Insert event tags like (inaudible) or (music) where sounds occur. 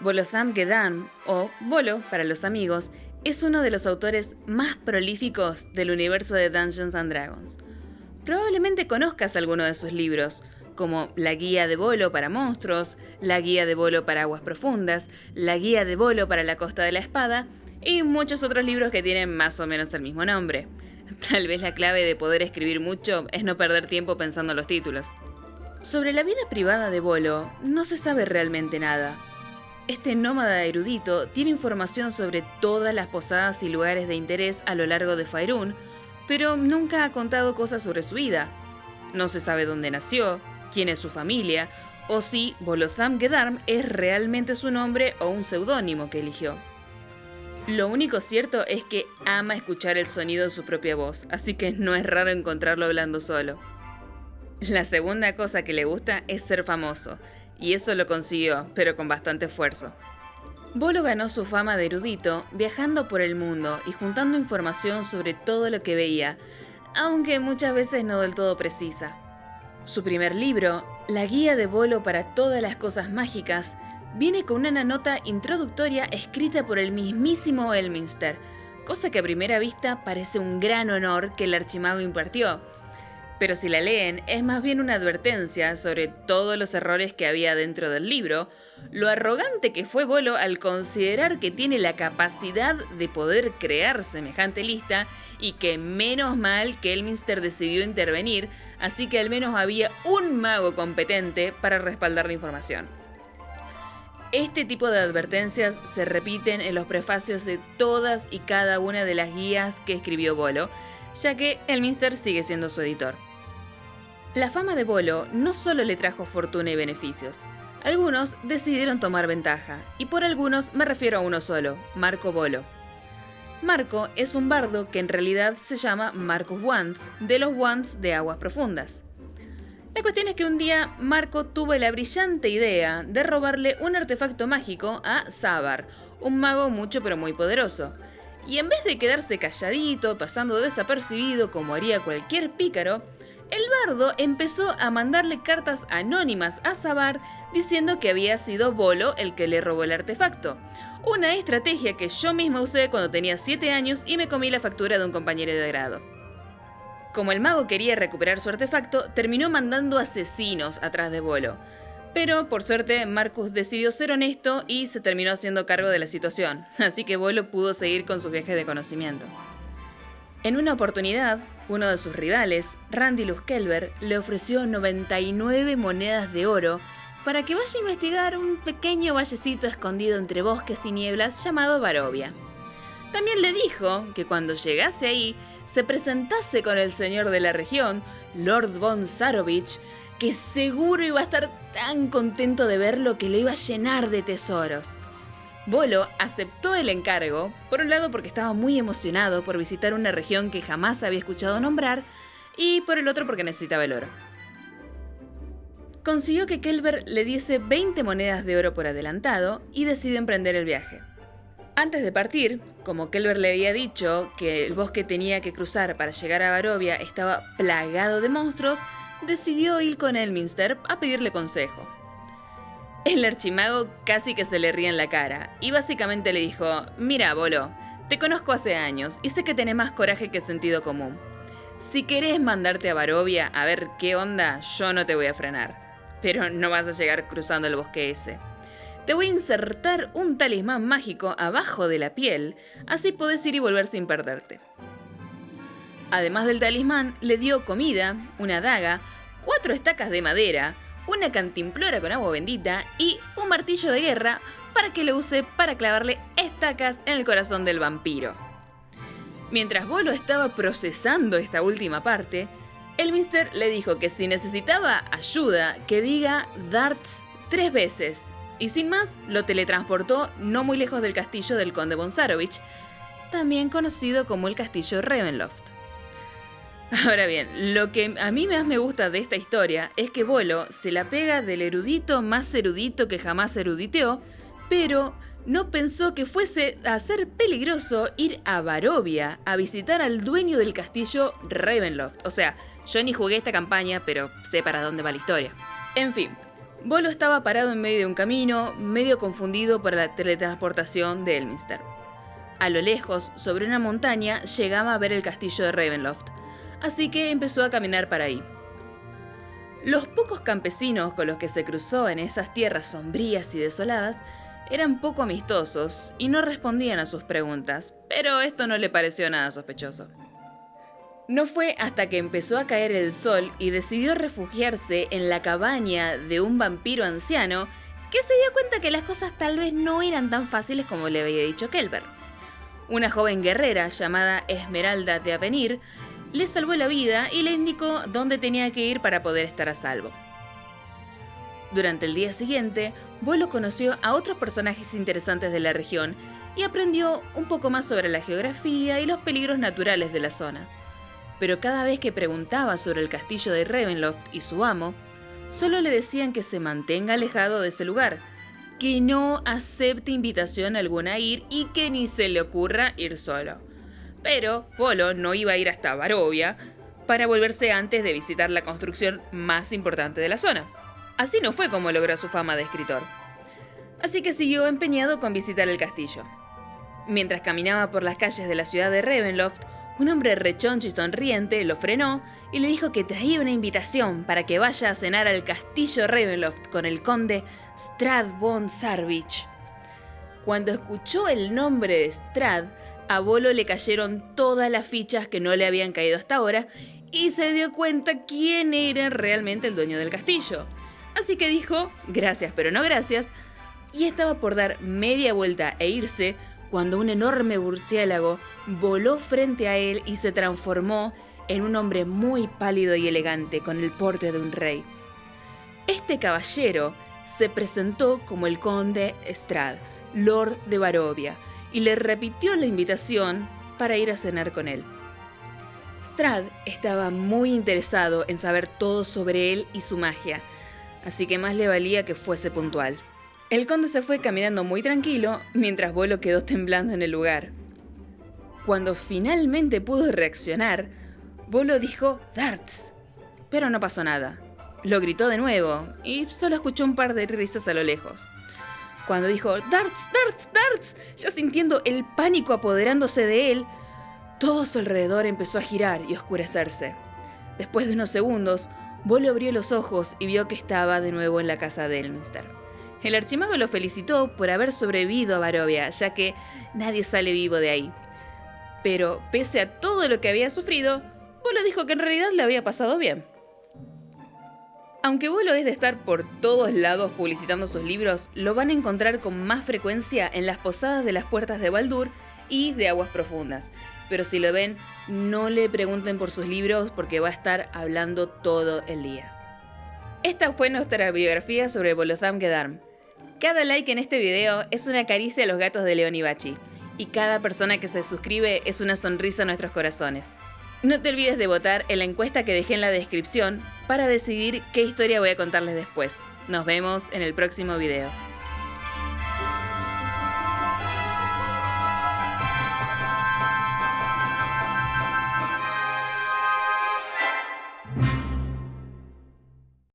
Bolozam Gedam, o Bolo para los amigos, es uno de los autores más prolíficos del universo de Dungeons and Dragons. Probablemente conozcas alguno de sus libros, como La Guía de Bolo para Monstruos, La Guía de Bolo para Aguas Profundas, La Guía de Bolo para la Costa de la Espada y muchos otros libros que tienen más o menos el mismo nombre. (laughs) Tal vez la clave de poder escribir mucho es no perder tiempo pensando en los títulos. Sobre la vida privada de Bolo no se sabe realmente nada. Este nómada erudito tiene información sobre todas las posadas y lugares de interés a lo largo de Faerun, pero nunca ha contado cosas sobre su vida. No se sabe dónde nació, quién es su familia, o si Bolozam Gedarm es realmente su nombre o un seudónimo que eligió. Lo único cierto es que ama escuchar el sonido de su propia voz, así que no es raro encontrarlo hablando solo. La segunda cosa que le gusta es ser famoso, y eso lo consiguió, pero con bastante esfuerzo. Bolo ganó su fama de erudito viajando por el mundo y juntando información sobre todo lo que veía, aunque muchas veces no del todo precisa. Su primer libro, La Guía de Bolo para todas las cosas mágicas, viene con una nota introductoria escrita por el mismísimo Elminster, cosa que a primera vista parece un gran honor que el archimago impartió. Pero si la leen, es más bien una advertencia sobre todos los errores que había dentro del libro, lo arrogante que fue Bolo al considerar que tiene la capacidad de poder crear semejante lista y que menos mal que Elminster decidió intervenir, así que al menos había un mago competente para respaldar la información. Este tipo de advertencias se repiten en los prefacios de todas y cada una de las guías que escribió Bolo, ya que Elminster sigue siendo su editor. La fama de Bolo no solo le trajo fortuna y beneficios, algunos decidieron tomar ventaja, y por algunos me refiero a uno solo, Marco Bolo. Marco es un bardo que en realidad se llama Marcus Wands, de los Wands de Aguas Profundas. La cuestión es que un día Marco tuvo la brillante idea de robarle un artefacto mágico a Sabar, un mago mucho pero muy poderoso. Y en vez de quedarse calladito, pasando desapercibido como haría cualquier pícaro, el bardo empezó a mandarle cartas anónimas a Sabar diciendo que había sido Bolo el que le robó el artefacto. Una estrategia que yo misma usé cuando tenía 7 años y me comí la factura de un compañero de grado. Como el mago quería recuperar su artefacto, terminó mandando asesinos atrás de Bolo. Pero por suerte Marcus decidió ser honesto y se terminó haciendo cargo de la situación, así que Bolo pudo seguir con sus viajes de conocimiento. En una oportunidad, uno de sus rivales, Randy Kelber, le ofreció 99 monedas de oro para que vaya a investigar un pequeño vallecito escondido entre bosques y nieblas llamado Barovia. También le dijo que cuando llegase ahí se presentase con el señor de la región, Lord von Sarovich, que seguro iba a estar tan contento de verlo que lo iba a llenar de tesoros. Bolo aceptó el encargo, por un lado porque estaba muy emocionado por visitar una región que jamás había escuchado nombrar, y por el otro porque necesitaba el oro. Consiguió que Kelber le diese 20 monedas de oro por adelantado y decidió emprender el viaje. Antes de partir, como Kelber le había dicho que el bosque tenía que cruzar para llegar a Barovia estaba plagado de monstruos, decidió ir con Elminster a pedirle consejo. El archimago casi que se le ría en la cara y básicamente le dijo, mira, Bolo, te conozco hace años y sé que tenés más coraje que sentido común. Si querés mandarte a Barovia a ver qué onda, yo no te voy a frenar. Pero no vas a llegar cruzando el bosque ese. Te voy a insertar un talismán mágico abajo de la piel, así podés ir y volver sin perderte. Además del talismán, le dio comida, una daga, cuatro estacas de madera, una cantimplora con agua bendita y un martillo de guerra para que lo use para clavarle estacas en el corazón del vampiro. Mientras Bolo estaba procesando esta última parte, el Mister le dijo que si necesitaba ayuda, que diga darts tres veces y sin más lo teletransportó no muy lejos del castillo del conde Bonsarovich, también conocido como el castillo Ravenloft. (laughs) Ahora bien, lo que a mí más me gusta de esta historia es que Bolo se la pega del erudito más erudito que jamás eruditeó, pero no pensó que fuese a ser peligroso ir a Barovia a visitar al dueño del castillo Ravenloft. O sea, yo ni jugué esta campaña, pero sé para dónde va la historia. En fin, Bolo estaba parado en medio de un camino, medio confundido por la teletransportación de Elminster. A lo lejos, sobre una montaña, llegaba a ver el castillo de Ravenloft, así que empezó a caminar para ahí. Los pocos campesinos con los que se cruzó en esas tierras sombrías y desoladas eran poco amistosos y no respondían a sus preguntas, pero esto no le pareció nada sospechoso. No fue hasta que empezó a caer el sol y decidió refugiarse en la cabaña de un vampiro anciano que se dio cuenta que las cosas tal vez no eran tan fáciles como le había dicho Kelber. Una joven guerrera llamada Esmeralda de Avenir le salvó la vida y le indicó dónde tenía que ir para poder estar a salvo. Durante el día siguiente, Bolo conoció a otros personajes interesantes de la región y aprendió un poco más sobre la geografía y los peligros naturales de la zona. Pero cada vez que preguntaba sobre el castillo de Ravenloft y su amo, solo le decían que se mantenga alejado de ese lugar, que no acepte invitación alguna a ir y que ni se le ocurra ir solo. Pero Polo no iba a ir hasta Barovia para volverse antes de visitar la construcción más importante de la zona. Así no fue como logró su fama de escritor. Así que siguió empeñado con visitar el castillo. Mientras caminaba por las calles de la ciudad de Ravenloft, un hombre rechoncho y sonriente lo frenó y le dijo que traía una invitación para que vaya a cenar al castillo Ravenloft con el conde Strad von Sarvich. Cuando escuchó el nombre de Strad, a Bolo le cayeron todas las fichas que no le habían caído hasta ahora y se dio cuenta quién era realmente el dueño del castillo. Así que dijo, gracias pero no gracias, y estaba por dar media vuelta e irse cuando un enorme murciélago voló frente a él y se transformó en un hombre muy pálido y elegante con el porte de un rey. Este caballero se presentó como el conde Strad, lord de Barovia, y le repitió la invitación para ir a cenar con él. Strad estaba muy interesado en saber todo sobre él y su magia, así que más le valía que fuese puntual. El conde se fue caminando muy tranquilo mientras Bolo quedó temblando en el lugar. Cuando finalmente pudo reaccionar, Bolo dijo Darts, pero no pasó nada. Lo gritó de nuevo y solo escuchó un par de risas a lo lejos. Cuando dijo Darts, Darts, Darts, ya sintiendo el pánico apoderándose de él, todo su alrededor empezó a girar y oscurecerse. Después de unos segundos, Bolo abrió los ojos y vio que estaba de nuevo en la casa de Elminster. El archimago lo felicitó por haber sobrevivido a Barovia, ya que nadie sale vivo de ahí. Pero, pese a todo lo que había sufrido, Bolo dijo que en realidad le había pasado bien. Aunque Bolo es de estar por todos lados publicitando sus libros, lo van a encontrar con más frecuencia en las posadas de las puertas de Baldur y de Aguas Profundas. Pero si lo ven, no le pregunten por sus libros porque va a estar hablando todo el día. Esta fue nuestra biografía sobre Bolozam Gedarm. Cada like en este video es una caricia a los gatos de León y Bachi, y cada persona que se suscribe es una sonrisa a nuestros corazones. No te olvides de votar en la encuesta que dejé en la descripción para decidir qué historia voy a contarles después. Nos vemos en el próximo video.